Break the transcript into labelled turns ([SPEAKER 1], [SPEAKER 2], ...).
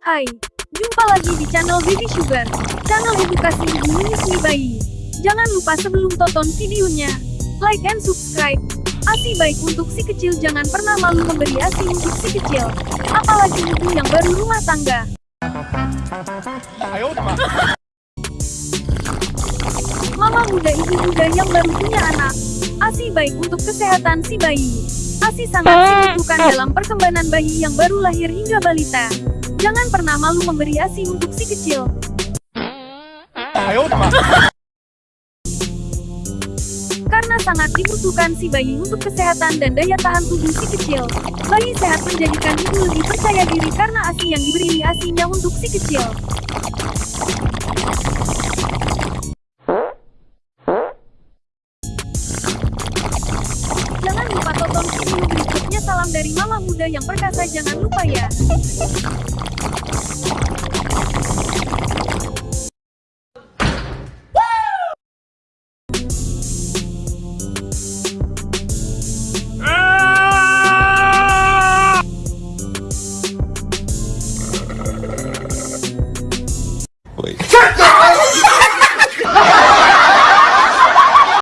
[SPEAKER 1] Hai, jumpa lagi di channel Bibi Sugar, channel edukasi ibu menyusui bayi. Jangan lupa sebelum tonton videonya, like and subscribe. ASI baik untuk si kecil jangan pernah malu memberi ASI untuk si kecil, apalagi ibu yang baru rumah tangga. Mama muda ibu muda yang baru punya anak, ASI baik untuk kesehatan si bayi. ASI sangat dibutuhkan ah. dalam perkembangan bayi yang baru lahir hingga balita. Jangan pernah malu memberi ASI untuk si kecil. Karena sangat dibutuhkan si bayi untuk kesehatan dan daya tahan tubuh si kecil. Bayi sehat menjadikan ibu lebih percaya diri karena ASI yang diberi ASInya untuk si kecil. Jangan lupa tonton video berikutnya salam dari mama muda yang perkasa jangan lupa ya.
[SPEAKER 2] Wait.